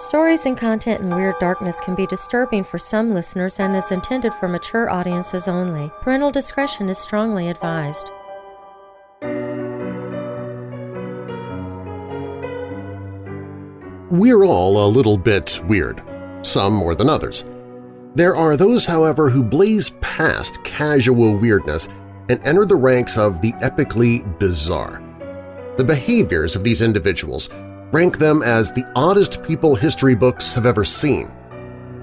Stories and content in Weird Darkness can be disturbing for some listeners and is intended for mature audiences only. Parental discretion is strongly advised. We're all a little bit weird, some more than others. There are those, however, who blaze past casual weirdness and enter the ranks of the epically bizarre. The behaviors of these individuals rank them as the oddest people history books have ever seen.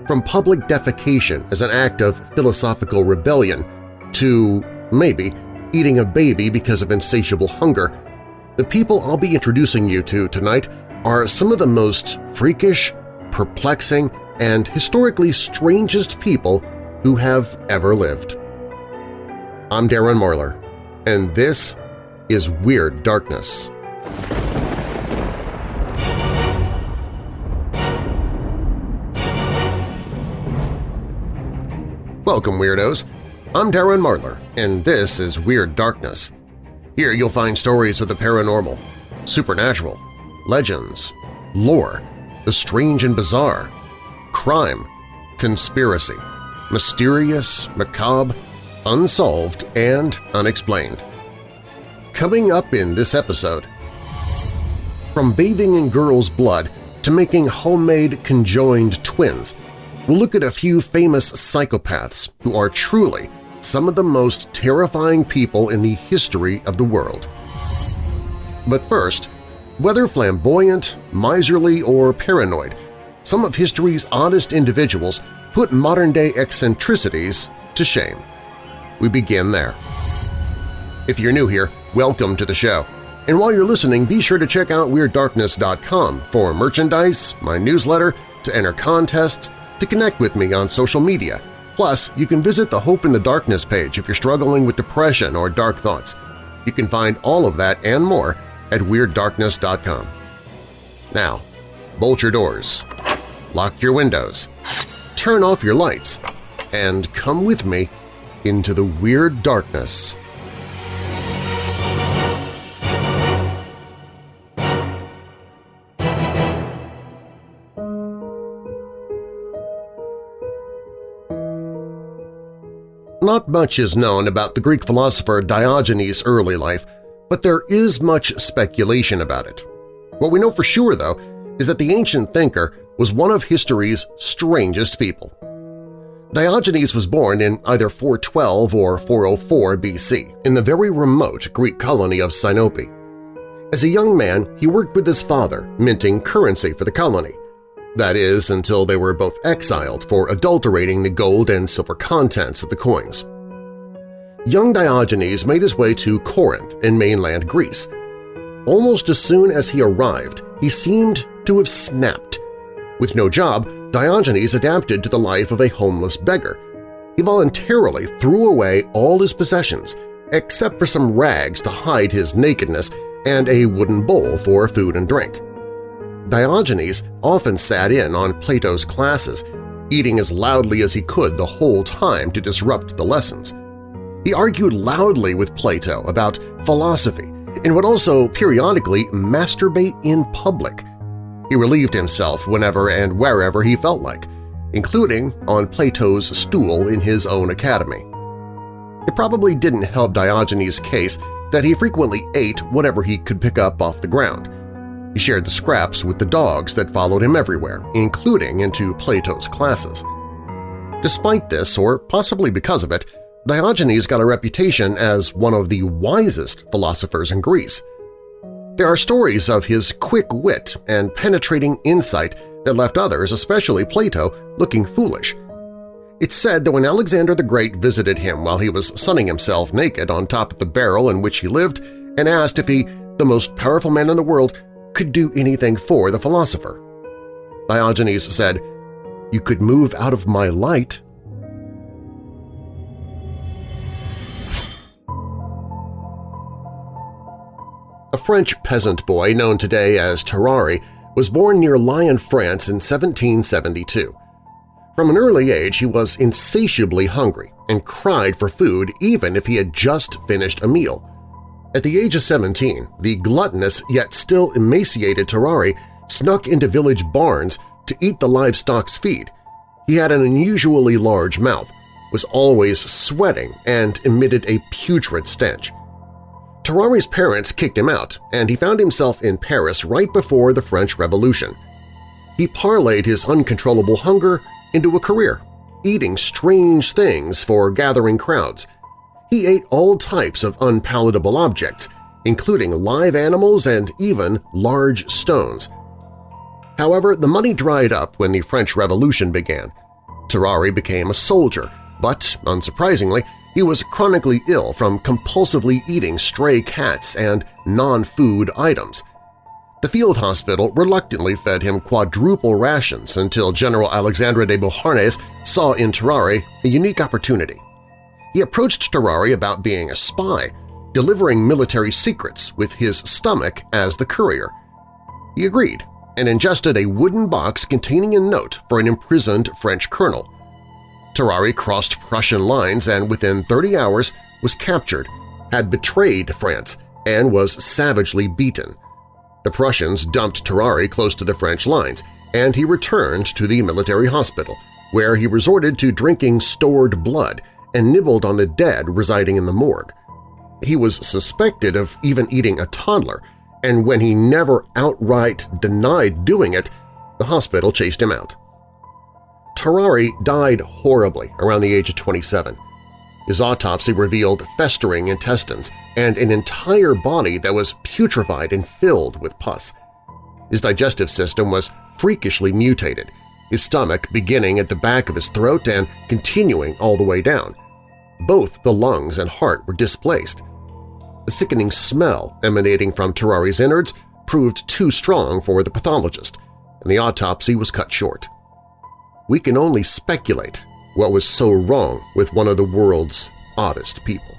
From public defecation as an act of philosophical rebellion to, maybe, eating a baby because of insatiable hunger, the people I'll be introducing you to tonight are some of the most freakish, perplexing, and historically strangest people who have ever lived. I'm Darren Marlar, and this is Weird Darkness. Welcome, Weirdos! I'm Darren Marlar, and this is Weird Darkness. Here you'll find stories of the paranormal, supernatural, legends, lore, the strange and bizarre, crime, conspiracy, mysterious, macabre, unsolved, and unexplained. Coming up in this episode, from bathing in girls' blood to making homemade conjoined twins, we'll look at a few famous psychopaths who are truly some of the most terrifying people in the history of the world. But first, whether flamboyant, miserly, or paranoid, some of history's oddest individuals put modern-day eccentricities to shame. We begin there. If you're new here, welcome to the show. And while you're listening, be sure to check out WeirdDarkness.com for merchandise, my newsletter, to enter contests, to connect with me on social media. Plus, you can visit the Hope in the Darkness page if you're struggling with depression or dark thoughts. You can find all of that and more at WeirdDarkness.com. Now, bolt your doors, lock your windows, turn off your lights, and come with me into the Weird Darkness. Not much is known about the Greek philosopher Diogenes' early life, but there is much speculation about it. What we know for sure, though, is that the ancient thinker was one of history's strangest people. Diogenes was born in either 412 or 404 BC in the very remote Greek colony of Sinope. As a young man, he worked with his father, minting currency for the colony. That is, until they were both exiled for adulterating the gold and silver contents of the coins young Diogenes made his way to Corinth in mainland Greece. Almost as soon as he arrived, he seemed to have snapped. With no job, Diogenes adapted to the life of a homeless beggar. He voluntarily threw away all his possessions, except for some rags to hide his nakedness and a wooden bowl for food and drink. Diogenes often sat in on Plato's classes, eating as loudly as he could the whole time to disrupt the lessons. He argued loudly with Plato about philosophy and would also periodically masturbate in public. He relieved himself whenever and wherever he felt like, including on Plato's stool in his own academy. It probably didn't help Diogenes' case that he frequently ate whatever he could pick up off the ground. He shared the scraps with the dogs that followed him everywhere, including into Plato's classes. Despite this, or possibly because of it, Diogenes got a reputation as one of the wisest philosophers in Greece. There are stories of his quick wit and penetrating insight that left others, especially Plato, looking foolish. It's said that when Alexander the Great visited him while he was sunning himself naked on top of the barrel in which he lived and asked if he, the most powerful man in the world, could do anything for the philosopher. Diogenes said, You could move out of my light A French peasant boy known today as Tarrare was born near Lyon, France in 1772. From an early age he was insatiably hungry and cried for food even if he had just finished a meal. At the age of 17, the gluttonous yet still emaciated Tarrare snuck into village barns to eat the livestock's feed. He had an unusually large mouth, was always sweating, and emitted a putrid stench. Tarrare's parents kicked him out, and he found himself in Paris right before the French Revolution. He parlayed his uncontrollable hunger into a career, eating strange things for gathering crowds. He ate all types of unpalatable objects, including live animals and even large stones. However, the money dried up when the French Revolution began. Tarrare became a soldier, but, unsurprisingly, he was chronically ill from compulsively eating stray cats and non-food items. The field hospital reluctantly fed him quadruple rations until General Alexandre de Beauharnais saw in Tarrare a unique opportunity. He approached Tarrare about being a spy, delivering military secrets with his stomach as the courier. He agreed and ingested a wooden box containing a note for an imprisoned French colonel. Tarrare crossed Prussian lines and within 30 hours was captured, had betrayed France, and was savagely beaten. The Prussians dumped Tarrare close to the French lines, and he returned to the military hospital, where he resorted to drinking stored blood and nibbled on the dead residing in the morgue. He was suspected of even eating a toddler, and when he never outright denied doing it, the hospital chased him out. Tarrare died horribly around the age of 27. His autopsy revealed festering intestines and an entire body that was putrefied and filled with pus. His digestive system was freakishly mutated, his stomach beginning at the back of his throat and continuing all the way down. Both the lungs and heart were displaced, the sickening smell emanating from Tarrare's innards proved too strong for the pathologist, and the autopsy was cut short. We can only speculate what was so wrong with one of the world's oddest people.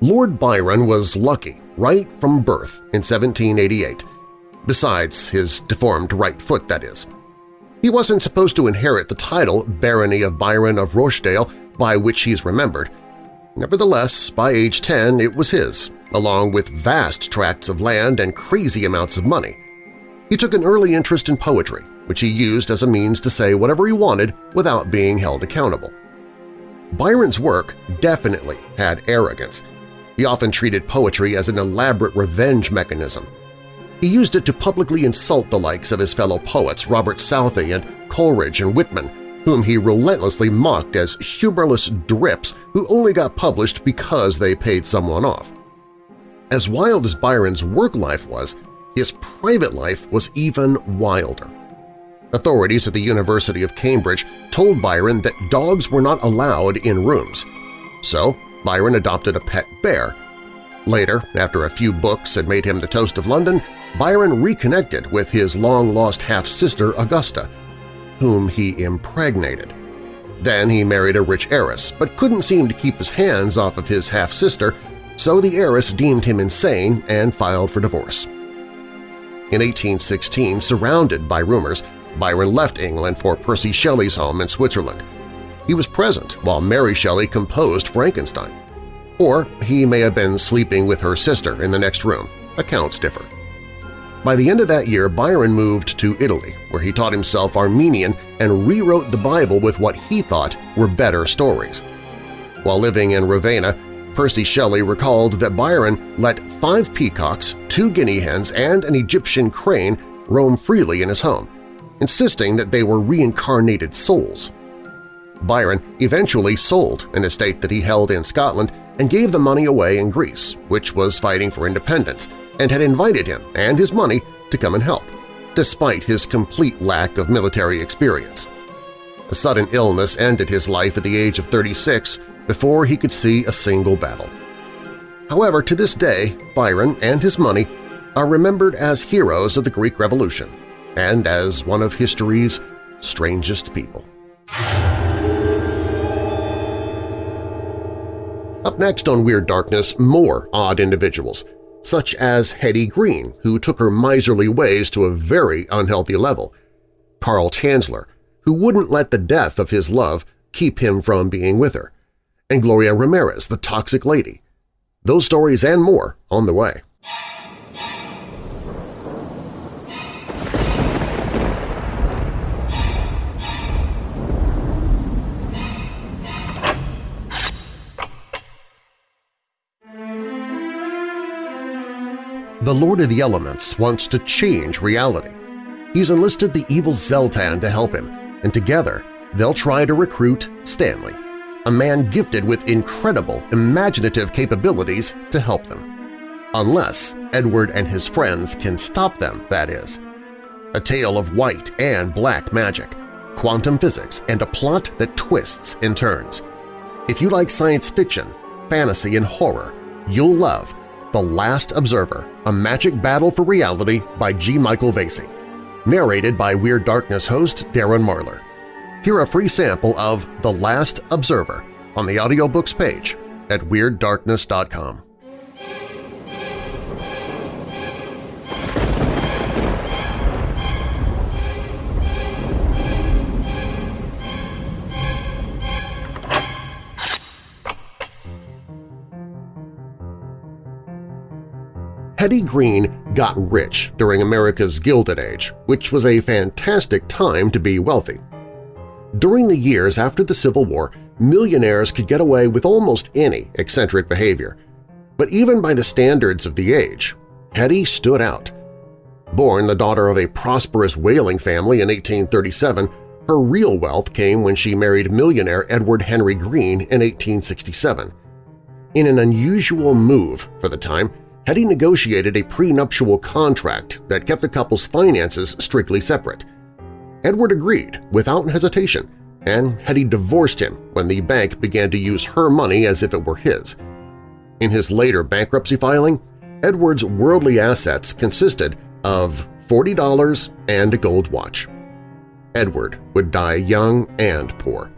Lord Byron was lucky right from birth in 1788, besides his deformed right foot, that is. He wasn't supposed to inherit the title Barony of Byron of Rochdale by which he is remembered. Nevertheless, by age 10 it was his, along with vast tracts of land and crazy amounts of money. He took an early interest in poetry, which he used as a means to say whatever he wanted without being held accountable. Byron's work definitely had arrogance. He often treated poetry as an elaborate revenge mechanism, he used it to publicly insult the likes of his fellow poets Robert Southey and Coleridge and Whitman, whom he relentlessly mocked as humorless drips who only got published because they paid someone off. As wild as Byron's work life was, his private life was even wilder. Authorities at the University of Cambridge told Byron that dogs were not allowed in rooms. So Byron adopted a pet bear. Later, after a few books had made him the toast of London, Byron reconnected with his long-lost half-sister Augusta, whom he impregnated. Then he married a rich heiress, but couldn't seem to keep his hands off of his half-sister, so the heiress deemed him insane and filed for divorce. In 1816, surrounded by rumors, Byron left England for Percy Shelley's home in Switzerland. He was present while Mary Shelley composed Frankenstein. Or he may have been sleeping with her sister in the next room. Accounts differ. By the end of that year, Byron moved to Italy, where he taught himself Armenian and rewrote the Bible with what he thought were better stories. While living in Ravenna, Percy Shelley recalled that Byron let five peacocks, two guinea hens, and an Egyptian crane roam freely in his home, insisting that they were reincarnated souls. Byron eventually sold an estate that he held in Scotland and gave the money away in Greece, which was fighting for independence, and had invited him and his money to come and help, despite his complete lack of military experience. A sudden illness ended his life at the age of 36 before he could see a single battle. However, to this day, Byron and his money are remembered as heroes of the Greek Revolution and as one of history's strangest people. Up next on Weird Darkness, more odd individuals – such as Hetty Green, who took her miserly ways to a very unhealthy level, Carl Tanzler, who wouldn't let the death of his love keep him from being with her, and Gloria Ramirez, the toxic lady. Those stories and more on the way. The Lord of the Elements wants to change reality. He's enlisted the evil Zeltan to help him, and together they'll try to recruit Stanley, a man gifted with incredible imaginative capabilities to help them. Unless Edward and his friends can stop them, that is. A tale of white and black magic, quantum physics, and a plot that twists and turns. If you like science fiction, fantasy, and horror, you'll love The Last Observer, A Magic Battle for Reality by G. Michael Vasey, narrated by Weird Darkness host Darren Marlar. Hear a free sample of The Last Observer on the audiobooks page at WeirdDarkness.com. Hetty Green got rich during America's Gilded Age, which was a fantastic time to be wealthy. During the years after the Civil War, millionaires could get away with almost any eccentric behavior. But even by the standards of the age, Hetty stood out. Born the daughter of a prosperous whaling family in 1837, her real wealth came when she married millionaire Edward Henry Green in 1867. In an unusual move for the time, Hetty negotiated a prenuptial contract that kept the couple's finances strictly separate. Edward agreed without hesitation, and Hetty divorced him when the bank began to use her money as if it were his. In his later bankruptcy filing, Edward's worldly assets consisted of $40 and a gold watch. Edward would die young and poor.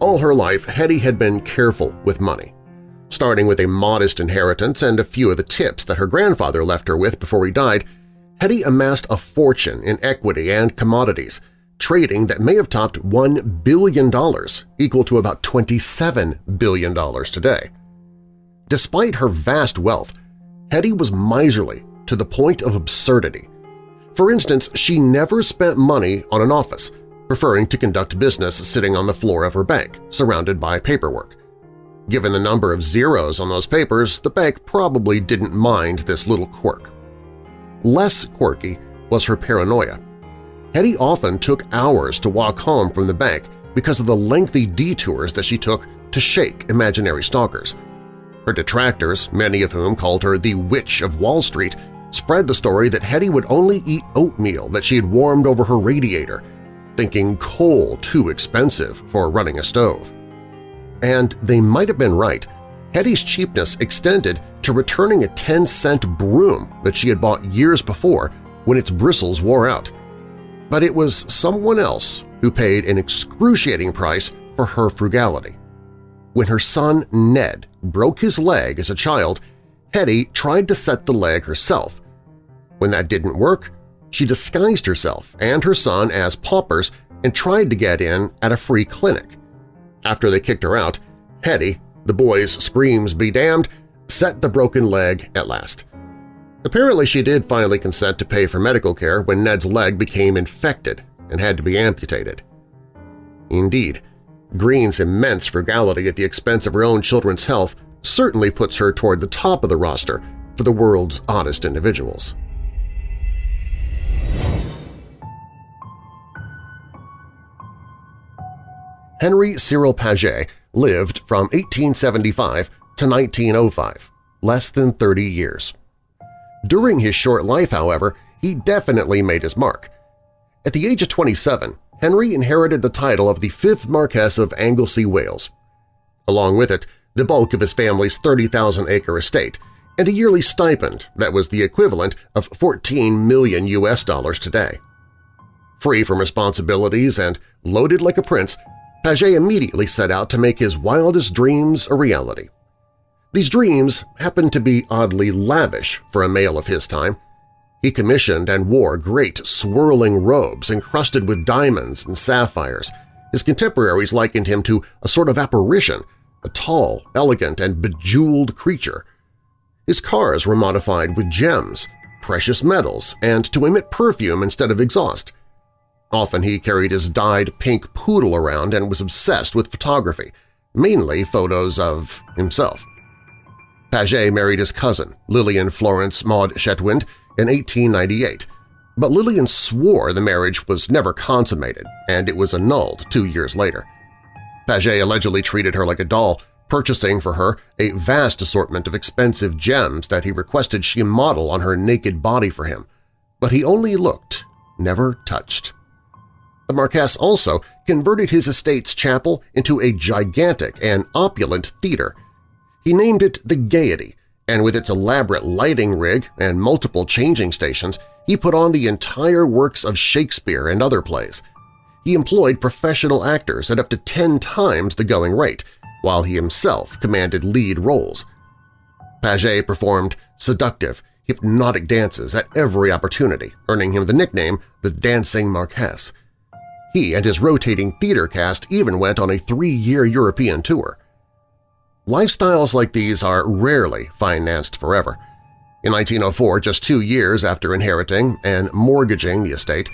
All her life, Hetty had been careful with money starting with a modest inheritance and a few of the tips that her grandfather left her with before he died, Hetty amassed a fortune in equity and commodities, trading that may have topped $1 billion, equal to about $27 billion today. Despite her vast wealth, Hetty was miserly to the point of absurdity. For instance, she never spent money on an office, preferring to conduct business sitting on the floor of her bank, surrounded by paperwork. Given the number of zeros on those papers, the bank probably didn't mind this little quirk. Less quirky was her paranoia. Hetty often took hours to walk home from the bank because of the lengthy detours that she took to shake imaginary stalkers. Her detractors, many of whom called her the Witch of Wall Street, spread the story that Hetty would only eat oatmeal that she had warmed over her radiator, thinking coal too expensive for running a stove. And they might have been right. Hetty's cheapness extended to returning a 10-cent broom that she had bought years before when its bristles wore out. But it was someone else who paid an excruciating price for her frugality. When her son Ned broke his leg as a child, Hetty tried to set the leg herself. When that didn't work, she disguised herself and her son as paupers and tried to get in at a free clinic. After they kicked her out, Hetty, the boy's screams be damned, set the broken leg at last. Apparently she did finally consent to pay for medical care when Ned's leg became infected and had to be amputated. Indeed, Green's immense frugality at the expense of her own children's health certainly puts her toward the top of the roster for the world's oddest individuals. Henry Cyril Paget lived from 1875 to 1905, less than 30 years. During his short life, however, he definitely made his mark. At the age of 27, Henry inherited the title of the fifth Marquess of Anglesey, Wales. Along with it, the bulk of his family's 30,000-acre estate and a yearly stipend that was the equivalent of 14 million U.S. dollars today. Free from responsibilities and loaded like a prince, Paget immediately set out to make his wildest dreams a reality. These dreams happened to be oddly lavish for a male of his time. He commissioned and wore great swirling robes encrusted with diamonds and sapphires. His contemporaries likened him to a sort of apparition, a tall, elegant, and bejeweled creature. His cars were modified with gems, precious metals, and to emit perfume instead of exhaust. Often he carried his dyed pink poodle around and was obsessed with photography, mainly photos of himself. Paget married his cousin, Lillian Florence Maud Chetwynd, in 1898, but Lillian swore the marriage was never consummated and it was annulled two years later. Paget allegedly treated her like a doll, purchasing for her a vast assortment of expensive gems that he requested she model on her naked body for him, but he only looked, never touched. The Marquess also converted his estate's chapel into a gigantic and opulent theater. He named it the Gaiety, and with its elaborate lighting rig and multiple changing stations, he put on the entire works of Shakespeare and other plays. He employed professional actors at up to ten times the going rate, while he himself commanded lead roles. Paget performed seductive, hypnotic dances at every opportunity, earning him the nickname the Dancing Marquess. He and his rotating theater cast even went on a three-year European tour. Lifestyles like these are rarely financed forever. In 1904, just two years after inheriting and mortgaging the estate,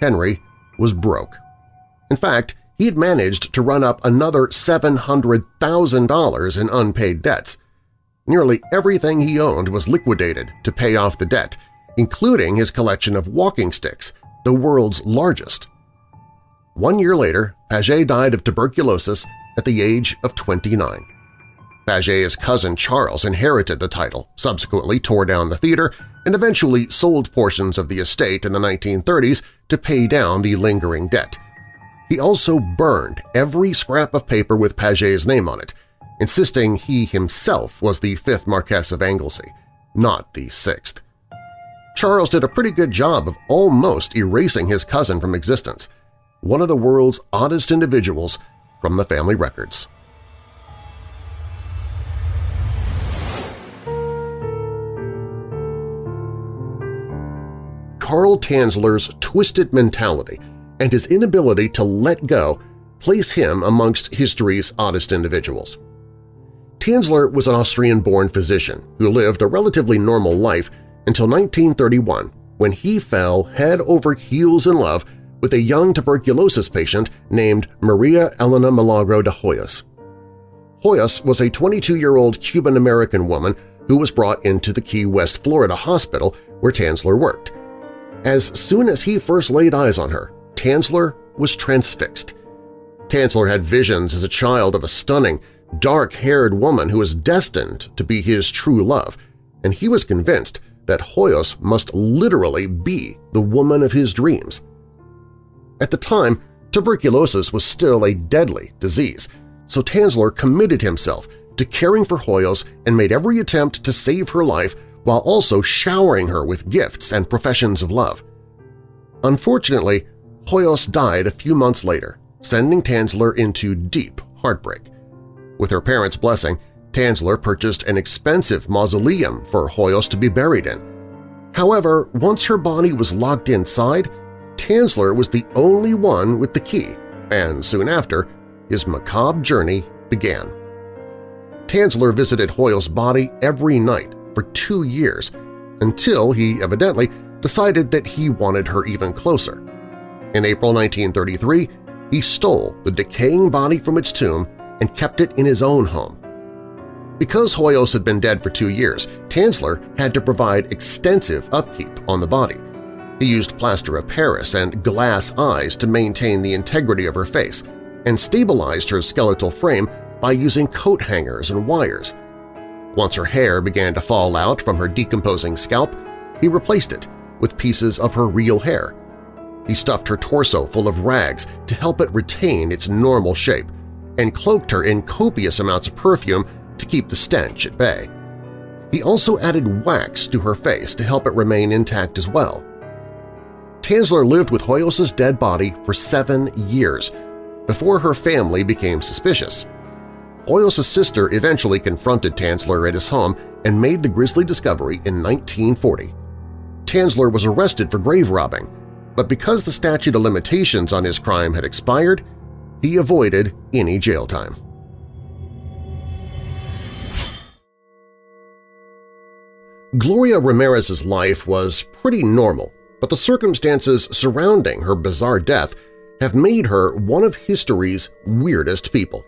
Henry was broke. In fact, he had managed to run up another $700,000 in unpaid debts. Nearly everything he owned was liquidated to pay off the debt, including his collection of walking sticks, the world's largest. One year later, Paget died of tuberculosis at the age of 29. Paget's cousin Charles inherited the title, subsequently tore down the theater, and eventually sold portions of the estate in the 1930s to pay down the lingering debt. He also burned every scrap of paper with Paget's name on it, insisting he himself was the fifth Marquess of Anglesey, not the sixth. Charles did a pretty good job of almost erasing his cousin from existence – one of the world's oddest individuals from the family records. Carl Tanzler's twisted mentality and his inability to let go place him amongst history's oddest individuals. Tanzler was an Austrian-born physician who lived a relatively normal life until 1931 when he fell head over heels in love with a young tuberculosis patient named Maria Elena Milagro de Hoyos. Hoyos was a 22-year-old Cuban-American woman who was brought into the Key West, Florida hospital where Tanzler worked. As soon as he first laid eyes on her, Tanzler was transfixed. Tanzler had visions as a child of a stunning, dark-haired woman who was destined to be his true love, and he was convinced that Hoyos must literally be the woman of his dreams. At the time, tuberculosis was still a deadly disease, so Tanzler committed himself to caring for Hoyos and made every attempt to save her life while also showering her with gifts and professions of love. Unfortunately, Hoyos died a few months later, sending Tanzler into deep heartbreak. With her parents' blessing, Tanzler purchased an expensive mausoleum for Hoyos to be buried in. However, once her body was locked inside, Tanzler was the only one with the key, and soon after, his macabre journey began. Tanzler visited Hoyos' body every night for two years until he evidently decided that he wanted her even closer. In April 1933, he stole the decaying body from its tomb and kept it in his own home. Because Hoyos had been dead for two years, Tanzler had to provide extensive upkeep on the body, he used plaster of Paris and glass eyes to maintain the integrity of her face and stabilized her skeletal frame by using coat hangers and wires. Once her hair began to fall out from her decomposing scalp, he replaced it with pieces of her real hair. He stuffed her torso full of rags to help it retain its normal shape and cloaked her in copious amounts of perfume to keep the stench at bay. He also added wax to her face to help it remain intact as well. Tanzler lived with Hoyos' dead body for seven years before her family became suspicious. Hoyos' sister eventually confronted Tanzler at his home and made the grisly discovery in 1940. Tanzler was arrested for grave robbing, but because the statute of limitations on his crime had expired, he avoided any jail time. Gloria Ramirez's life was pretty normal but the circumstances surrounding her bizarre death have made her one of history's weirdest people.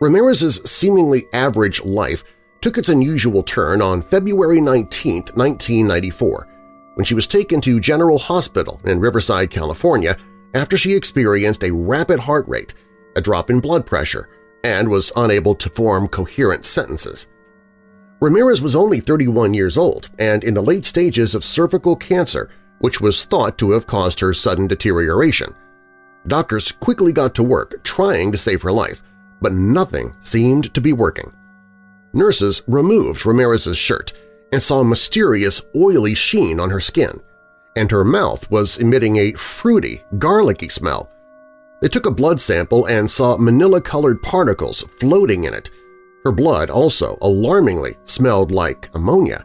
Ramirez's seemingly average life took its unusual turn on February 19, 1994, when she was taken to General Hospital in Riverside, California after she experienced a rapid heart rate, a drop in blood pressure, and was unable to form coherent sentences. Ramirez was only 31 years old and in the late stages of cervical cancer, which was thought to have caused her sudden deterioration. Doctors quickly got to work trying to save her life, but nothing seemed to be working. Nurses removed Ramirez's shirt and saw a mysterious oily sheen on her skin, and her mouth was emitting a fruity, garlicky smell. They took a blood sample and saw manila-colored particles floating in it. Her blood also alarmingly smelled like ammonia.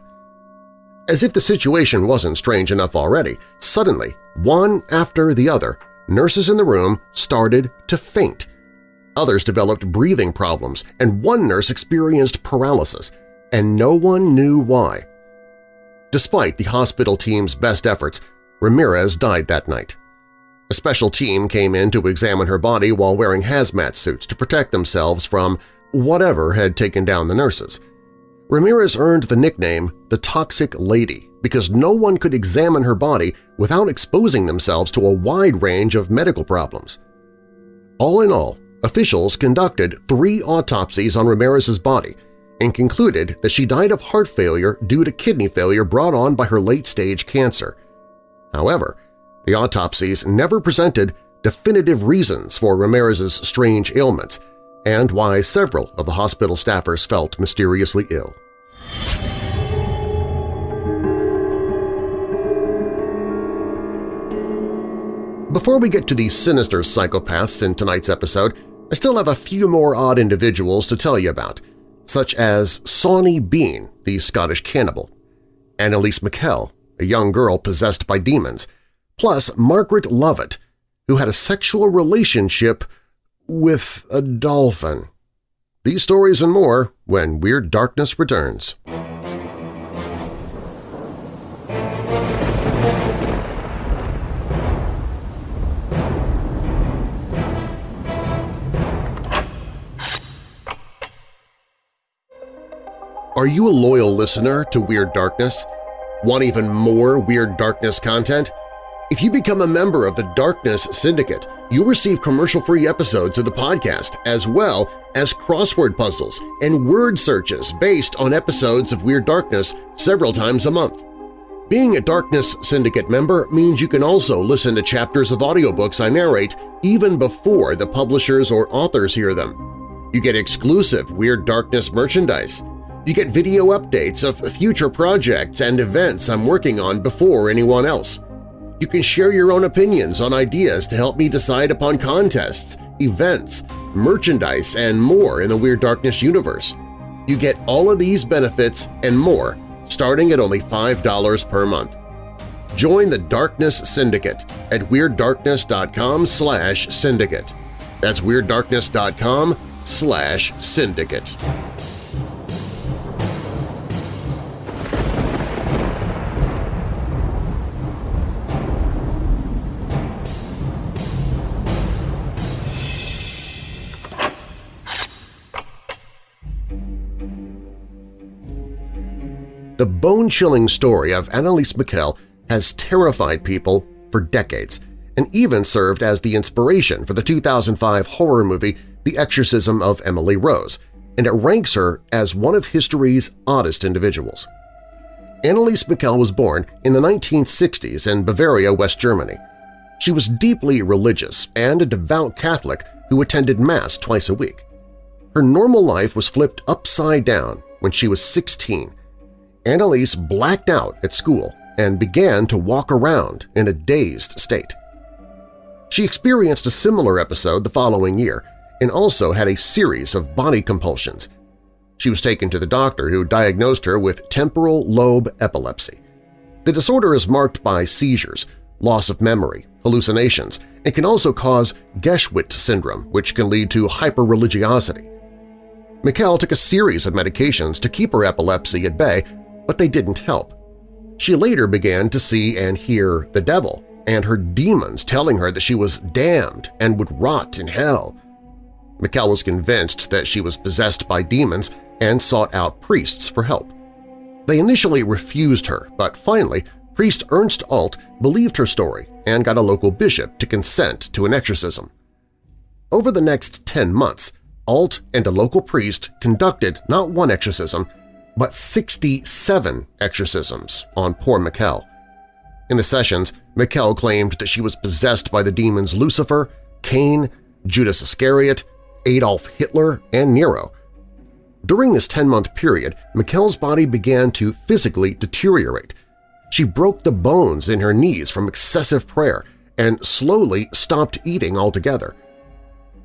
As if the situation wasn't strange enough already, suddenly, one after the other, nurses in the room started to faint. Others developed breathing problems, and one nurse experienced paralysis, and no one knew why. Despite the hospital team's best efforts, Ramirez died that night. A special team came in to examine her body while wearing hazmat suits to protect themselves from whatever had taken down the nurses. Ramirez earned the nickname the Toxic Lady because no one could examine her body without exposing themselves to a wide range of medical problems. All in all, officials conducted three autopsies on Ramirez's body and concluded that she died of heart failure due to kidney failure brought on by her late-stage cancer. However, the autopsies never presented definitive reasons for Ramirez's strange ailments and why several of the hospital staffers felt mysteriously ill. Before we get to the sinister psychopaths in tonight's episode, I still have a few more odd individuals to tell you about, such as Sawney Bean, the Scottish cannibal, Anneliese Michel, a young girl possessed by demons, plus Margaret Lovatt, who had a sexual relationship with a dolphin. These stories and more when Weird Darkness returns. Are you a loyal listener to Weird Darkness? Want even more Weird Darkness content? If you become a member of the Darkness Syndicate, you'll receive commercial-free episodes of the podcast as well as crossword puzzles and word searches based on episodes of Weird Darkness several times a month. Being a Darkness Syndicate member means you can also listen to chapters of audiobooks I narrate even before the publishers or authors hear them. You get exclusive Weird Darkness merchandise, you get video updates of future projects and events I'm working on before anyone else. You can share your own opinions on ideas to help me decide upon contests, events, merchandise, and more in the Weird Darkness universe. You get all of these benefits and more starting at only $5 per month. Join the Darkness Syndicate at WeirdDarkness.com slash syndicate. That's WeirdDarkness.com slash syndicate. The bone-chilling story of Anneliese Michel has terrified people for decades and even served as the inspiration for the 2005 horror movie The Exorcism of Emily Rose, and it ranks her as one of history's oddest individuals. Anneliese Michel was born in the 1960s in Bavaria, West Germany. She was deeply religious and a devout Catholic who attended Mass twice a week. Her normal life was flipped upside down when she was 16 Anneliese blacked out at school and began to walk around in a dazed state. She experienced a similar episode the following year and also had a series of body compulsions. She was taken to the doctor who diagnosed her with temporal lobe epilepsy. The disorder is marked by seizures, loss of memory, hallucinations, and can also cause Geschwind syndrome, which can lead to hyperreligiosity. Michel took a series of medications to keep her epilepsy at bay but they didn't help. She later began to see and hear the devil and her demons telling her that she was damned and would rot in hell. Michel was convinced that she was possessed by demons and sought out priests for help. They initially refused her, but finally priest Ernst Alt believed her story and got a local bishop to consent to an exorcism. Over the next 10 months, Alt and a local priest conducted not one exorcism, but 67 exorcisms on poor Michel. In the sessions, Michel claimed that she was possessed by the demons Lucifer, Cain, Judas Iscariot, Adolf Hitler, and Nero. During this 10-month period, Michel's body began to physically deteriorate. She broke the bones in her knees from excessive prayer and slowly stopped eating altogether.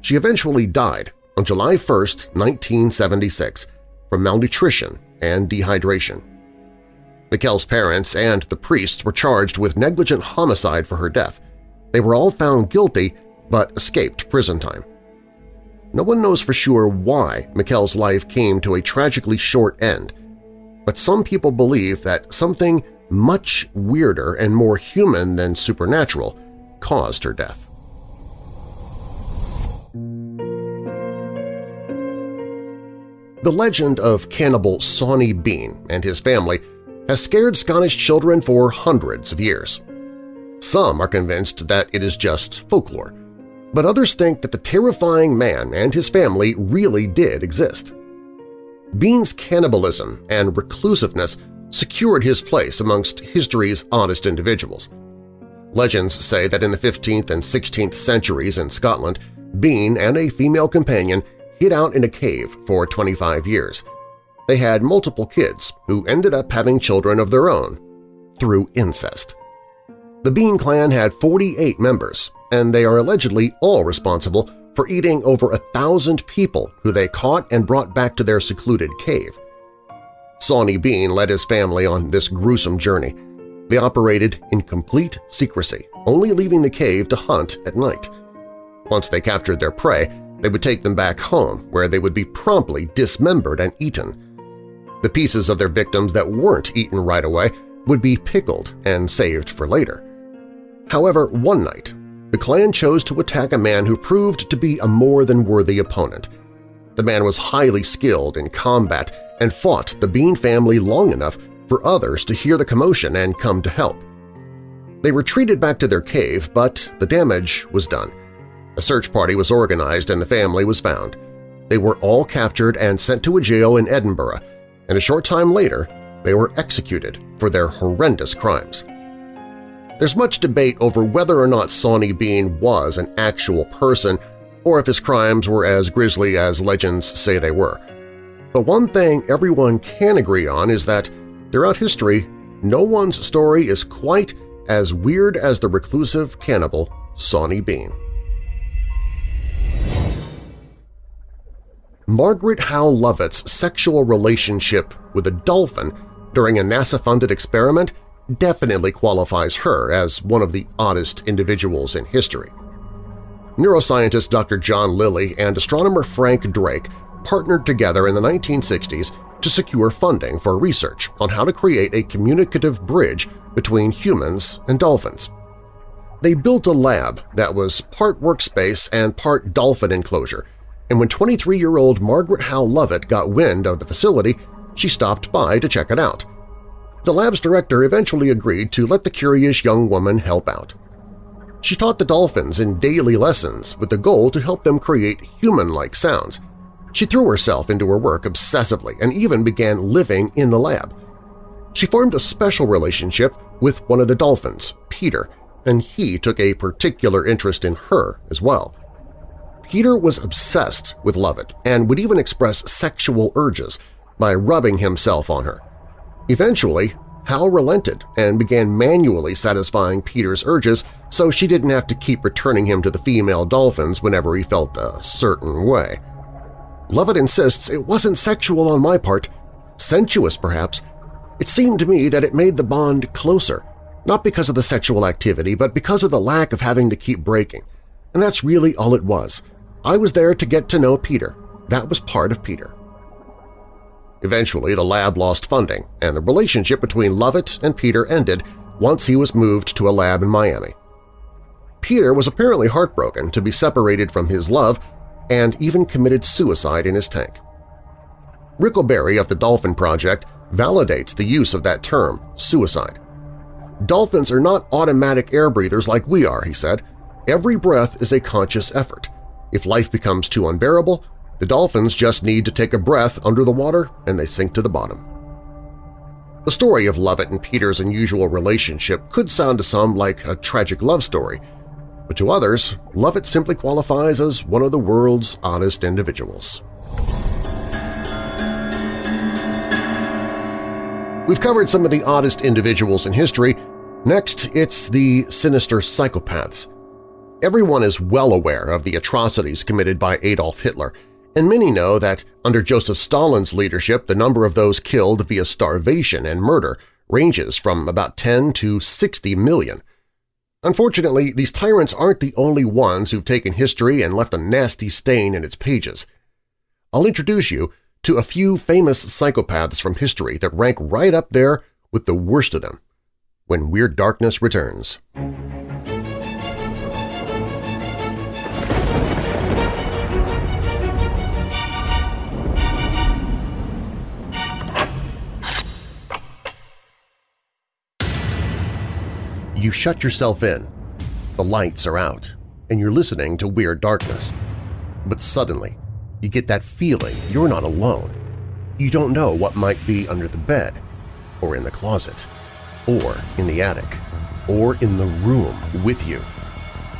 She eventually died on July 1, 1976, from malnutrition and dehydration. Michel's parents and the priests were charged with negligent homicide for her death. They were all found guilty but escaped prison time. No one knows for sure why Michel's life came to a tragically short end, but some people believe that something much weirder and more human than supernatural caused her death. The legend of cannibal Sawney Bean and his family has scared Scottish children for hundreds of years. Some are convinced that it is just folklore, but others think that the terrifying man and his family really did exist. Bean's cannibalism and reclusiveness secured his place amongst history's oddest individuals. Legends say that in the 15th and 16th centuries in Scotland, Bean and a female companion hid out in a cave for 25 years, they had multiple kids who ended up having children of their own through incest. The Bean clan had 48 members, and they are allegedly all responsible for eating over a thousand people who they caught and brought back to their secluded cave. Sawney Bean led his family on this gruesome journey. They operated in complete secrecy, only leaving the cave to hunt at night. Once they captured their prey, they would take them back home, where they would be promptly dismembered and eaten. The pieces of their victims that weren't eaten right away would be pickled and saved for later. However, one night, the clan chose to attack a man who proved to be a more than worthy opponent. The man was highly skilled in combat and fought the Bean family long enough for others to hear the commotion and come to help. They retreated back to their cave, but the damage was done. A search party was organized and the family was found. They were all captured and sent to a jail in Edinburgh, and a short time later they were executed for their horrendous crimes. There's much debate over whether or not Sawney Bean was an actual person or if his crimes were as grisly as legends say they were. But one thing everyone can agree on is that, throughout history, no one's story is quite as weird as the reclusive cannibal Sawney Bean. Margaret Howe Lovatt's sexual relationship with a dolphin during a NASA-funded experiment definitely qualifies her as one of the oddest individuals in history. Neuroscientist Dr. John Lilly and astronomer Frank Drake partnered together in the 1960s to secure funding for research on how to create a communicative bridge between humans and dolphins. They built a lab that was part workspace and part dolphin enclosure and when 23-year-old Margaret Howe Lovatt got wind of the facility, she stopped by to check it out. The lab's director eventually agreed to let the curious young woman help out. She taught the dolphins in daily lessons with the goal to help them create human-like sounds. She threw herself into her work obsessively and even began living in the lab. She formed a special relationship with one of the dolphins, Peter, and he took a particular interest in her as well. Peter was obsessed with Lovatt and would even express sexual urges by rubbing himself on her. Eventually, Hal relented and began manually satisfying Peter's urges so she didn't have to keep returning him to the female dolphins whenever he felt a certain way. Lovatt insists it wasn't sexual on my part, sensuous perhaps. It seemed to me that it made the bond closer, not because of the sexual activity but because of the lack of having to keep breaking. And that's really all it was. I was there to get to know Peter. That was part of Peter. Eventually, the lab lost funding, and the relationship between Lovatt and Peter ended once he was moved to a lab in Miami. Peter was apparently heartbroken to be separated from his love and even committed suicide in his tank. Ric O'Barry of the Dolphin Project validates the use of that term, suicide. Dolphins are not automatic air breathers like we are, he said. Every breath is a conscious effort. If life becomes too unbearable, the dolphins just need to take a breath under the water and they sink to the bottom. The story of Lovatt and Peter's unusual relationship could sound to some like a tragic love story, but to others, Lovatt simply qualifies as one of the world's honest individuals. We've covered some of the oddest individuals in history. Next, it's the sinister psychopaths. Everyone is well aware of the atrocities committed by Adolf Hitler, and many know that under Joseph Stalin's leadership the number of those killed via starvation and murder ranges from about 10 to 60 million. Unfortunately, these tyrants aren't the only ones who've taken history and left a nasty stain in its pages. I'll introduce you to a few famous psychopaths from history that rank right up there with the worst of them when Weird Darkness returns. You shut yourself in, the lights are out, and you're listening to Weird Darkness. But suddenly, you get that feeling you're not alone. You don't know what might be under the bed, or in the closet, or in the attic, or in the room with you.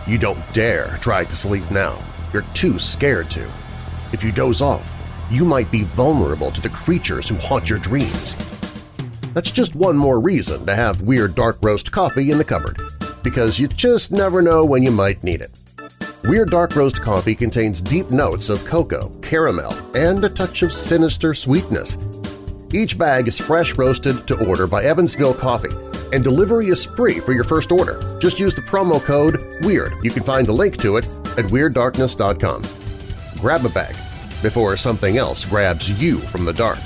You don't dare try to sleep now. You're too scared to. If you doze off, you might be vulnerable to the creatures who haunt your dreams. That's just one more reason to have Weird Dark Roast coffee in the cupboard, because you just never know when you might need it. Weird Dark Roast coffee contains deep notes of cocoa, caramel, and a touch of sinister sweetness. Each bag is fresh roasted to order by Evansville Coffee, and delivery is free for your first order. Just use the promo code WEIRD. You can find a link to it at WeirdDarkness.com. Grab a bag before something else grabs you from the dark.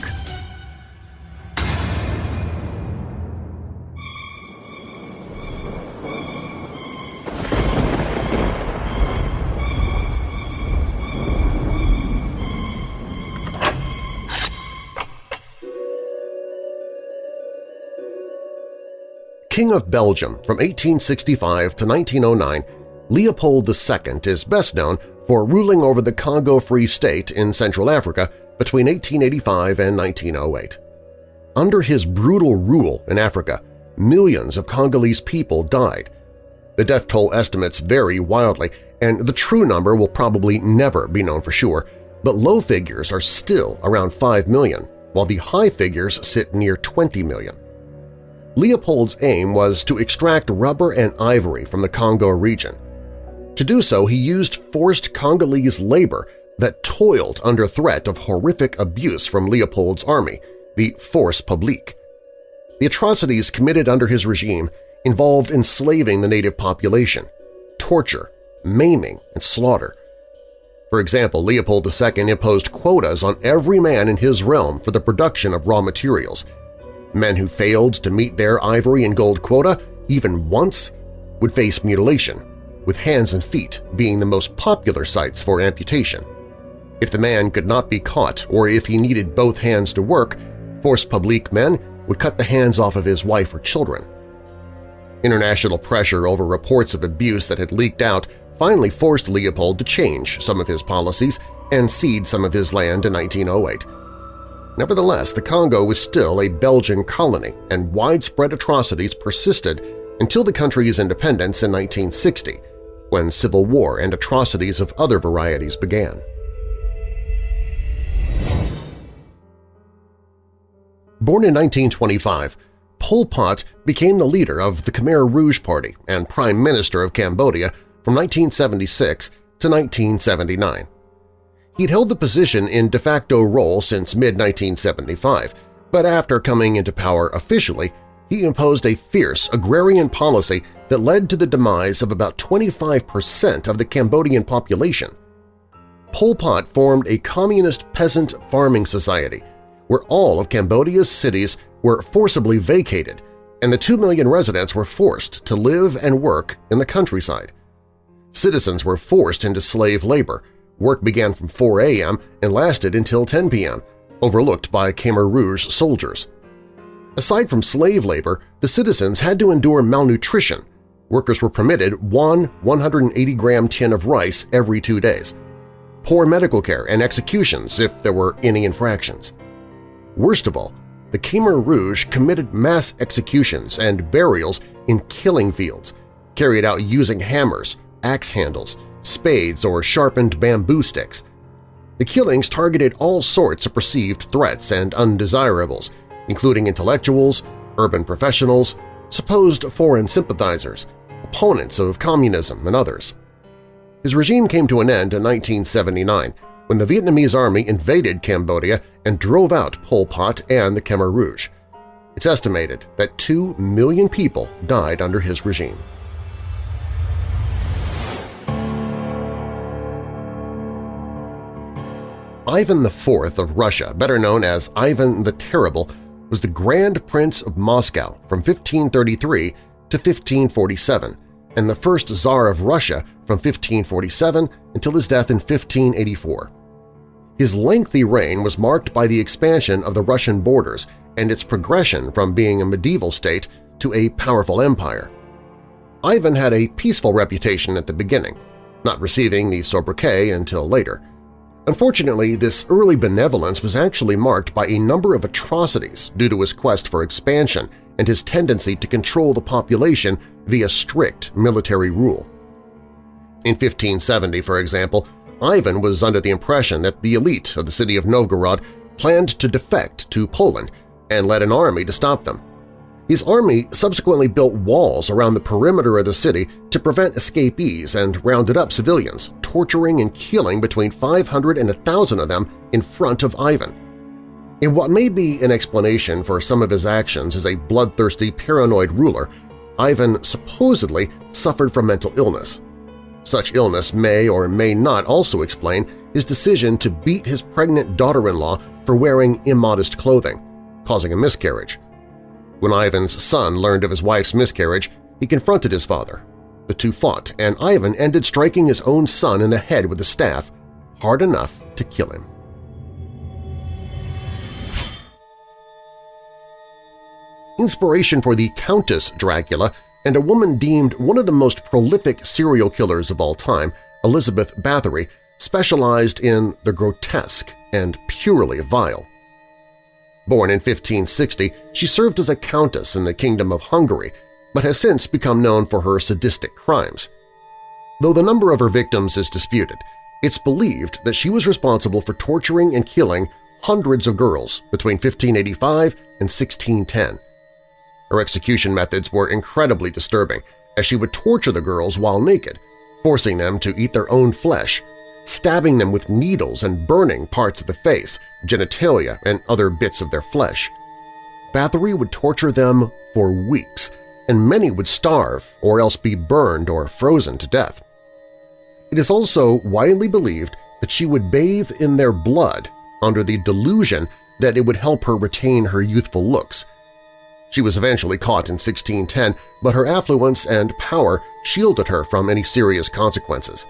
King of Belgium from 1865 to 1909, Leopold II is best known for ruling over the Congo Free State in Central Africa between 1885 and 1908. Under his brutal rule in Africa, millions of Congolese people died. The death toll estimates vary wildly, and the true number will probably never be known for sure, but low figures are still around 5 million, while the high figures sit near 20 million. Leopold's aim was to extract rubber and ivory from the Congo region. To do so, he used forced Congolese labor that toiled under threat of horrific abuse from Leopold's army, the Force Publique. The atrocities committed under his regime involved enslaving the native population, torture, maiming, and slaughter. For example, Leopold II imposed quotas on every man in his realm for the production of raw materials – Men who failed to meet their ivory and gold quota even once would face mutilation, with hands and feet being the most popular sites for amputation. If the man could not be caught or if he needed both hands to work, force publique men would cut the hands off of his wife or children. International pressure over reports of abuse that had leaked out finally forced Leopold to change some of his policies and cede some of his land in 1908. Nevertheless, the Congo was still a Belgian colony, and widespread atrocities persisted until the country's independence in 1960, when civil war and atrocities of other varieties began. Born in 1925, Pol Pot became the leader of the Khmer Rouge Party and Prime Minister of Cambodia from 1976 to 1979. He'd held the position in de facto role since mid-1975, but after coming into power officially, he imposed a fierce agrarian policy that led to the demise of about 25% of the Cambodian population. Pol Pot formed a communist peasant farming society where all of Cambodia's cities were forcibly vacated and the 2 million residents were forced to live and work in the countryside. Citizens were forced into slave labor, Work began from 4 a.m. and lasted until 10 p.m., overlooked by Khmer Rouge soldiers. Aside from slave labor, the citizens had to endure malnutrition. Workers were permitted one 180-gram tin of rice every two days. Poor medical care and executions if there were any infractions. Worst of all, the Khmer Rouge committed mass executions and burials in killing fields, carried out using hammers, axe handles, spades, or sharpened bamboo sticks. The killings targeted all sorts of perceived threats and undesirables, including intellectuals, urban professionals, supposed foreign sympathizers, opponents of communism, and others. His regime came to an end in 1979 when the Vietnamese army invaded Cambodia and drove out Pol Pot and the Khmer Rouge. It's estimated that 2 million people died under his regime. Ivan IV of Russia, better known as Ivan the Terrible, was the Grand Prince of Moscow from 1533 to 1547 and the first Tsar of Russia from 1547 until his death in 1584. His lengthy reign was marked by the expansion of the Russian borders and its progression from being a medieval state to a powerful empire. Ivan had a peaceful reputation at the beginning, not receiving the sobriquet until later. Unfortunately, this early benevolence was actually marked by a number of atrocities due to his quest for expansion and his tendency to control the population via strict military rule. In 1570, for example, Ivan was under the impression that the elite of the city of Novgorod planned to defect to Poland and led an army to stop them. His army subsequently built walls around the perimeter of the city to prevent escapees and rounded up civilians, torturing and killing between 500 and 1,000 of them in front of Ivan. In what may be an explanation for some of his actions as a bloodthirsty, paranoid ruler, Ivan supposedly suffered from mental illness. Such illness may or may not also explain his decision to beat his pregnant daughter-in-law for wearing immodest clothing, causing a miscarriage. When Ivan's son learned of his wife's miscarriage, he confronted his father. The two fought, and Ivan ended striking his own son in the head with a staff, hard enough to kill him. Inspiration for the Countess Dracula and a woman deemed one of the most prolific serial killers of all time, Elizabeth Bathory, specialized in the grotesque and purely vile. Born in 1560, she served as a countess in the Kingdom of Hungary, but has since become known for her sadistic crimes. Though the number of her victims is disputed, it's believed that she was responsible for torturing and killing hundreds of girls between 1585 and 1610. Her execution methods were incredibly disturbing, as she would torture the girls while naked, forcing them to eat their own flesh, stabbing them with needles and burning parts of the face, genitalia, and other bits of their flesh. Bathory would torture them for weeks, and many would starve or else be burned or frozen to death. It is also widely believed that she would bathe in their blood under the delusion that it would help her retain her youthful looks. She was eventually caught in 1610, but her affluence and power shielded her from any serious consequences.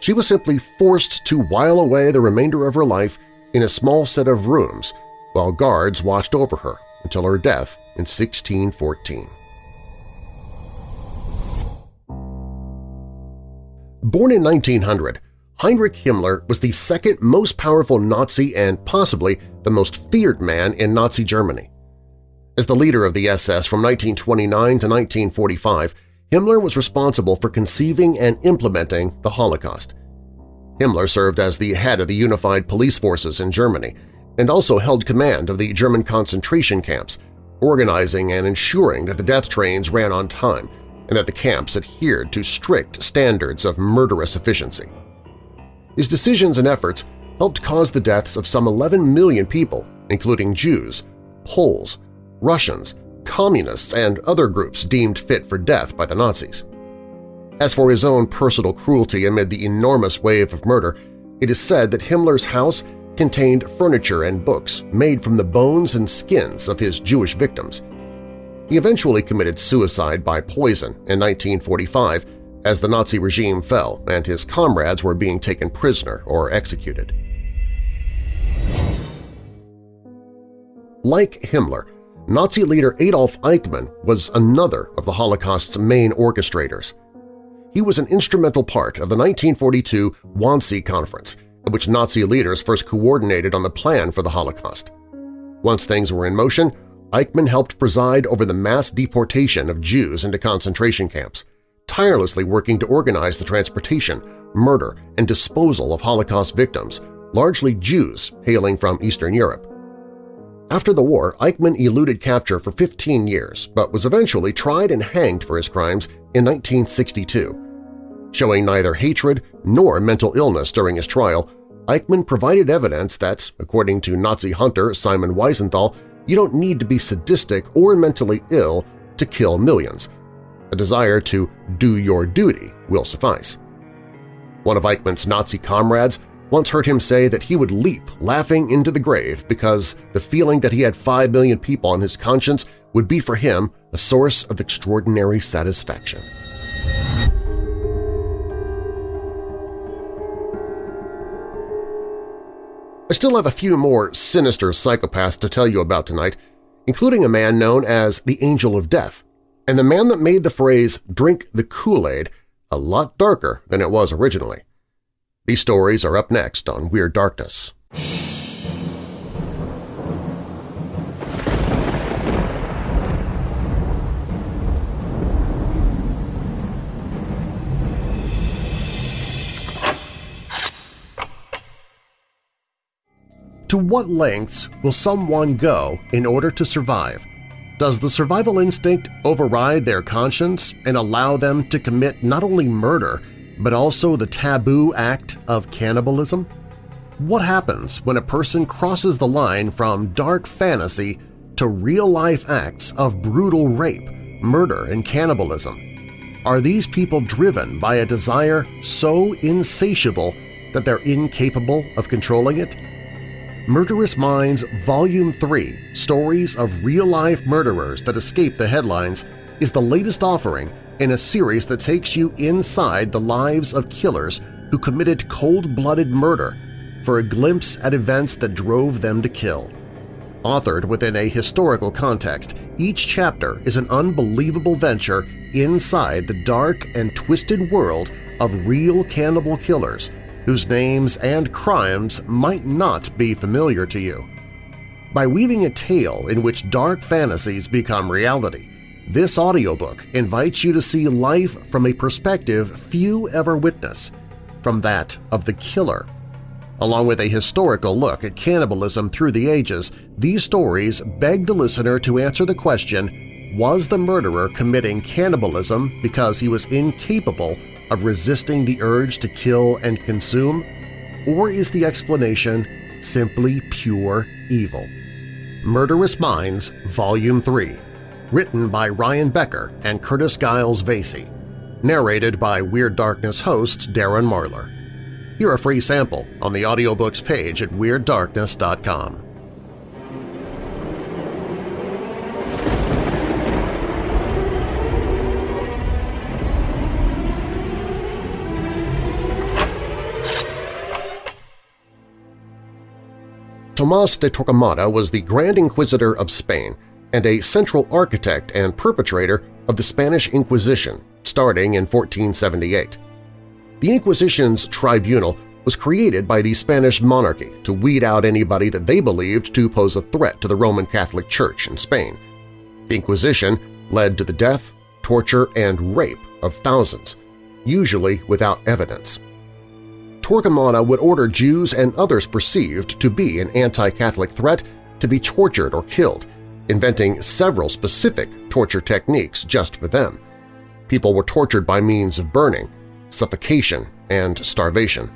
She was simply forced to while away the remainder of her life in a small set of rooms while guards watched over her until her death in 1614. Born in 1900, Heinrich Himmler was the second most powerful Nazi and possibly the most feared man in Nazi Germany. As the leader of the SS from 1929 to 1945, Himmler was responsible for conceiving and implementing the Holocaust. Himmler served as the head of the Unified Police Forces in Germany and also held command of the German concentration camps, organizing and ensuring that the death trains ran on time and that the camps adhered to strict standards of murderous efficiency. His decisions and efforts helped cause the deaths of some 11 million people, including Jews, Poles, Russians, communists, and other groups deemed fit for death by the Nazis. As for his own personal cruelty amid the enormous wave of murder, it is said that Himmler's house contained furniture and books made from the bones and skins of his Jewish victims. He eventually committed suicide by poison in 1945 as the Nazi regime fell and his comrades were being taken prisoner or executed. Like Himmler, Nazi leader Adolf Eichmann was another of the Holocaust's main orchestrators. He was an instrumental part of the 1942 Wannsee Conference, at which Nazi leaders first coordinated on the plan for the Holocaust. Once things were in motion, Eichmann helped preside over the mass deportation of Jews into concentration camps, tirelessly working to organize the transportation, murder, and disposal of Holocaust victims, largely Jews hailing from Eastern Europe. After the war, Eichmann eluded capture for 15 years but was eventually tried and hanged for his crimes in 1962. Showing neither hatred nor mental illness during his trial, Eichmann provided evidence that, according to Nazi hunter Simon Wiesenthal, you don't need to be sadistic or mentally ill to kill millions. A desire to do your duty will suffice. One of Eichmann's Nazi comrades once heard him say that he would leap laughing into the grave because the feeling that he had five million people on his conscience would be for him a source of extraordinary satisfaction. I still have a few more sinister psychopaths to tell you about tonight, including a man known as the Angel of Death, and the man that made the phrase drink the Kool-Aid a lot darker than it was originally. These stories are up next on Weird Darkness. To what lengths will someone go in order to survive? Does the survival instinct override their conscience and allow them to commit not only murder, but also the taboo act of cannibalism? What happens when a person crosses the line from dark fantasy to real-life acts of brutal rape, murder, and cannibalism? Are these people driven by a desire so insatiable that they're incapable of controlling it? Murderous Minds Volume 3 Stories of Real-Life Murderers That Escape the Headlines is the latest offering in a series that takes you inside the lives of killers who committed cold-blooded murder for a glimpse at events that drove them to kill. Authored within a historical context, each chapter is an unbelievable venture inside the dark and twisted world of real cannibal killers whose names and crimes might not be familiar to you. By weaving a tale in which dark fantasies become reality, this audiobook invites you to see life from a perspective few ever witness, from that of the killer. Along with a historical look at cannibalism through the ages, these stories beg the listener to answer the question, was the murderer committing cannibalism because he was incapable of resisting the urge to kill and consume, or is the explanation simply pure evil? Murderous Minds, Volume 3 Written by Ryan Becker and Curtis Giles Vasey. Narrated by Weird Darkness host Darren Marlar. Hear a free sample on the audiobooks page at WeirdDarkness.com. Tomas de Torquemada was the Grand Inquisitor of Spain and a central architect and perpetrator of the Spanish Inquisition starting in 1478. The Inquisition's tribunal was created by the Spanish monarchy to weed out anybody that they believed to pose a threat to the Roman Catholic Church in Spain. The Inquisition led to the death, torture, and rape of thousands, usually without evidence. Torquemada would order Jews and others perceived to be an anti-Catholic threat to be tortured or killed, inventing several specific torture techniques just for them. People were tortured by means of burning, suffocation, and starvation.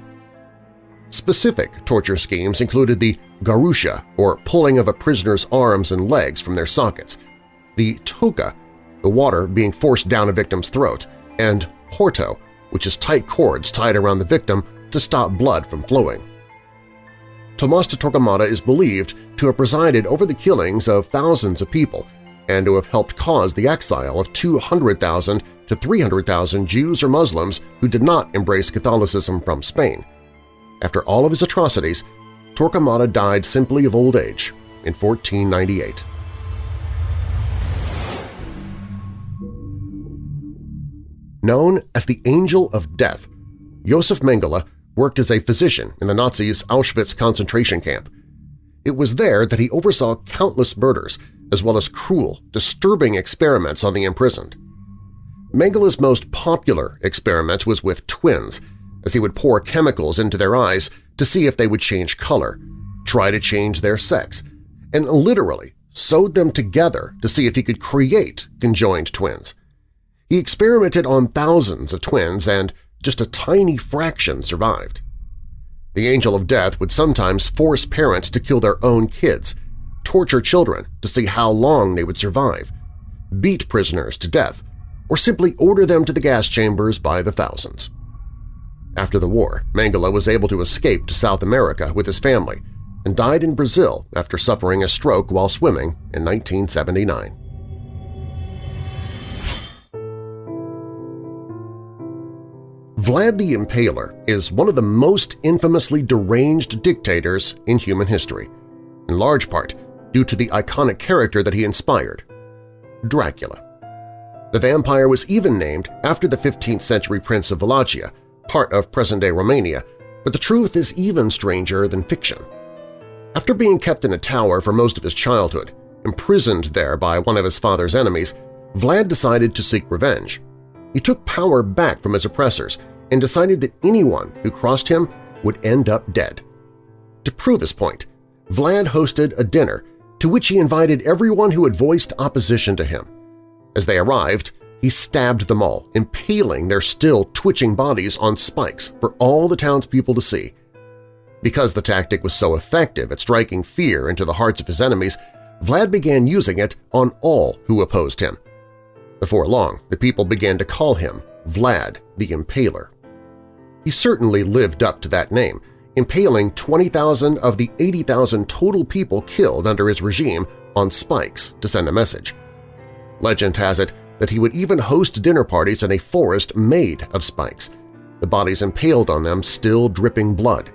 Specific torture schemes included the garrucha, or pulling of a prisoner's arms and legs from their sockets, the toca, the water being forced down a victim's throat, and horto, which is tight cords tied around the victim to stop blood from flowing. Tomas de Torquemada is believed to have presided over the killings of thousands of people and to have helped cause the exile of 200,000 to 300,000 Jews or Muslims who did not embrace Catholicism from Spain. After all of his atrocities, Torquemada died simply of old age in 1498. Known as the Angel of Death, Josef Mengele worked as a physician in the Nazis' Auschwitz concentration camp. It was there that he oversaw countless murders as well as cruel, disturbing experiments on the imprisoned. Mengele's most popular experiment was with twins, as he would pour chemicals into their eyes to see if they would change color, try to change their sex, and literally sewed them together to see if he could create conjoined twins. He experimented on thousands of twins and just a tiny fraction survived. The Angel of Death would sometimes force parents to kill their own kids, torture children to see how long they would survive, beat prisoners to death, or simply order them to the gas chambers by the thousands. After the war, Mengele was able to escape to South America with his family and died in Brazil after suffering a stroke while swimming in 1979. Vlad the Impaler is one of the most infamously deranged dictators in human history, in large part due to the iconic character that he inspired – Dracula. The vampire was even named after the 15th-century prince of Wallachia, part of present-day Romania, but the truth is even stranger than fiction. After being kept in a tower for most of his childhood, imprisoned there by one of his father's enemies, Vlad decided to seek revenge. He took power back from his oppressors and decided that anyone who crossed him would end up dead. To prove his point, Vlad hosted a dinner to which he invited everyone who had voiced opposition to him. As they arrived, he stabbed them all, impaling their still twitching bodies on spikes for all the townspeople to see. Because the tactic was so effective at striking fear into the hearts of his enemies, Vlad began using it on all who opposed him. Before long, the people began to call him Vlad the Impaler. He certainly lived up to that name, impaling 20,000 of the 80,000 total people killed under his regime on spikes to send a message. Legend has it that he would even host dinner parties in a forest made of spikes, the bodies impaled on them still dripping blood.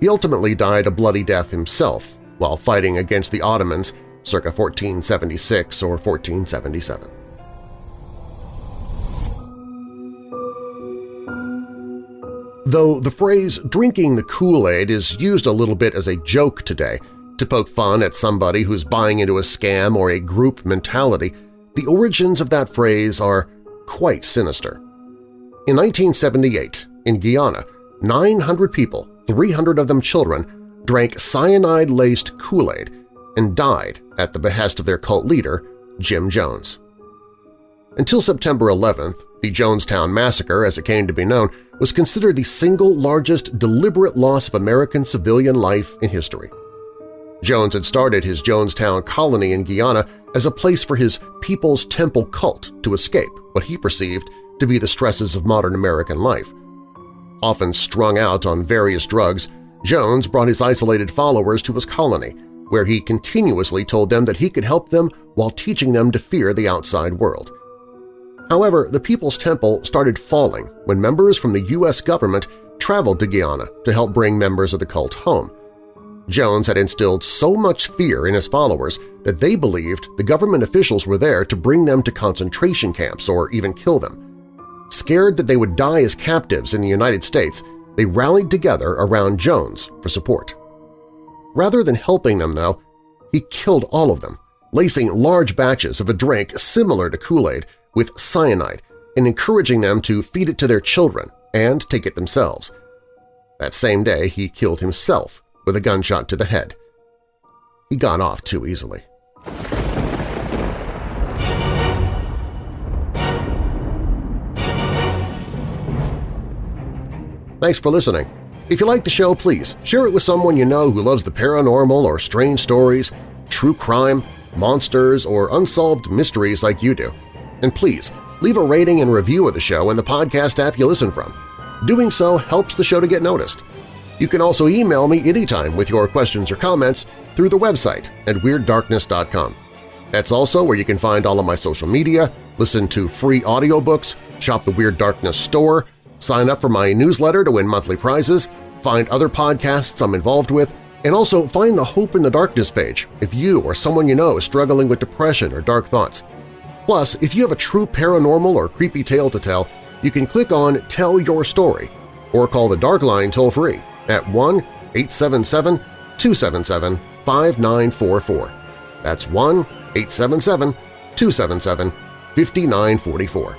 He ultimately died a bloody death himself while fighting against the Ottomans circa 1476 or 1477. Though the phrase drinking the Kool-Aid is used a little bit as a joke today, to poke fun at somebody who's buying into a scam or a group mentality, the origins of that phrase are quite sinister. In 1978, in Guyana, 900 people, 300 of them children, drank cyanide-laced Kool-Aid and died at the behest of their cult leader, Jim Jones. Until September 11th, the Jonestown Massacre, as it came to be known, was considered the single largest deliberate loss of American civilian life in history. Jones had started his Jonestown colony in Guyana as a place for his People's Temple cult to escape what he perceived to be the stresses of modern American life. Often strung out on various drugs, Jones brought his isolated followers to his colony, where he continuously told them that he could help them while teaching them to fear the outside world. However, the People's Temple started falling when members from the U.S. government traveled to Guyana to help bring members of the cult home. Jones had instilled so much fear in his followers that they believed the government officials were there to bring them to concentration camps or even kill them. Scared that they would die as captives in the United States, they rallied together around Jones for support. Rather than helping them, though, he killed all of them, lacing large batches of a drink similar to Kool-Aid with cyanide and encouraging them to feed it to their children and take it themselves. That same day, he killed himself with a gunshot to the head. He got off too easily. Thanks for listening. If you like the show, please share it with someone you know who loves the paranormal or strange stories, true crime, monsters, or unsolved mysteries like you do. And please, leave a rating and review of the show in the podcast app you listen from. Doing so helps the show to get noticed. You can also email me anytime with your questions or comments through the website at WeirdDarkness.com. That's also where you can find all of my social media, listen to free audiobooks, shop the Weird Darkness store, sign up for my newsletter to win monthly prizes, find other podcasts I'm involved with, And also find the Hope in the Darkness page if you or someone you know is struggling with depression or dark thoughts. Plus, if you have a true paranormal or creepy tale to tell, you can click on Tell Your Story or call the Dark Line toll-free at 1-877-277-5944. That's 1-877-277-5944.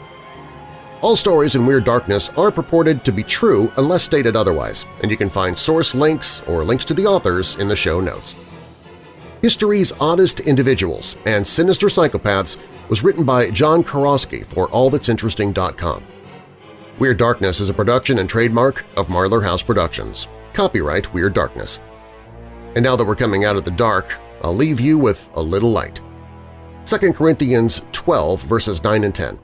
All stories in Weird Darkness are purported to be true unless stated otherwise, and you can find source links or links to the authors in the show notes. History's Oddest Individuals and Sinister Psychopaths was written by John Kuroski for AllThat'sInteresting.com. Weird Darkness is a production and trademark of Marlar House Productions. Copyright Weird Darkness. And now that we're coming out of the dark, I'll leave you with a little light. 2 Corinthians 12 verses 9 and 10.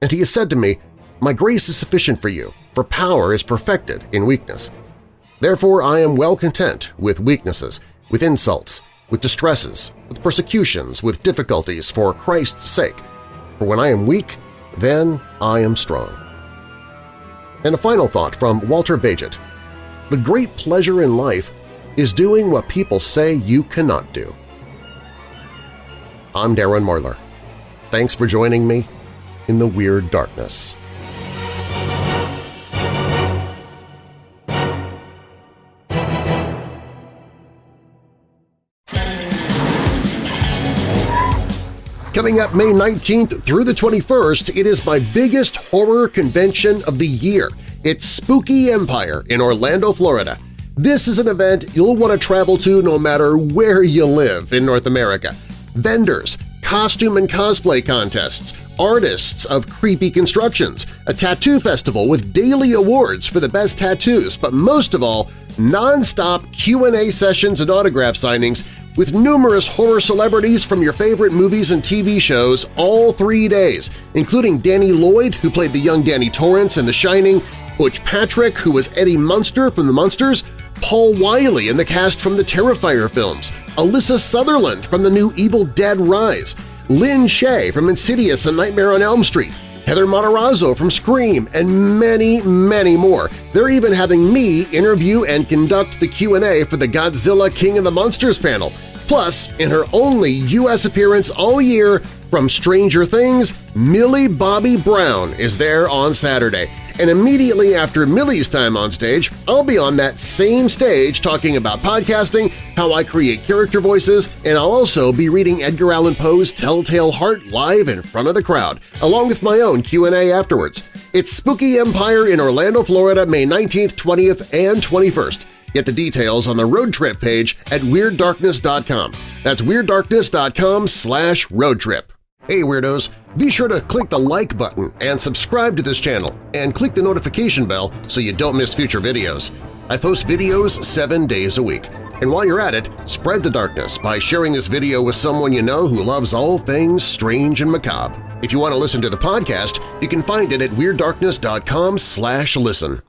And he has said to me, My grace is sufficient for you, for power is perfected in weakness. Therefore I am well content with weaknesses, with insults, with distresses, with persecutions, with difficulties for Christ's sake. For when I am weak, then I am strong. And a final thought from Walter Bagehot. The great pleasure in life is doing what people say you cannot do. I'm Darren Marlar. Thanks for joining me in the Weird Darkness. Coming up May 19th through the 21st, it is my biggest horror convention of the year. It's Spooky Empire in Orlando, Florida. This is an event you'll want to travel to no matter where you live in North America. Vendors, costume and cosplay contests, artists of creepy constructions, a tattoo festival with daily awards for the best tattoos, but most of all, non-stop Q&A sessions and autograph signings with numerous horror celebrities from your favorite movies and TV shows all three days, including Danny Lloyd, who played the young Danny Torrance in The Shining, Butch Patrick, who was Eddie Munster from The Munsters, Paul Wiley in the cast from the Terrifier films, Alyssa Sutherland from the new Evil Dead Rise, Lin Shaye from Insidious and Nightmare on Elm Street, Heather Matarazzo from Scream, and many, many more. They're even having me interview and conduct the Q&A for the Godzilla King of the Monsters panel. Plus, in her only U.S. appearance all year from Stranger Things, Millie Bobby Brown is there on Saturday. And immediately after Millie's time on stage, I'll be on that same stage talking about podcasting, how I create character voices, and I'll also be reading Edgar Allan Poe's Telltale Heart live in front of the crowd, along with my own Q&A afterwards. It's Spooky Empire in Orlando, Florida, May 19th, 20th, and 21st. Get the details on the road trip page at WeirdDarkness.com. That's WeirdDarkness.com slash roadtrip. Hey Weirdos! Be sure to click the like button and subscribe to this channel, and click the notification bell so you don't miss future videos. I post videos seven days a week. And while you're at it, spread the darkness by sharing this video with someone you know who loves all things strange and macabre. If you want to listen to the podcast, you can find it at WeirdDarkness.com slash listen.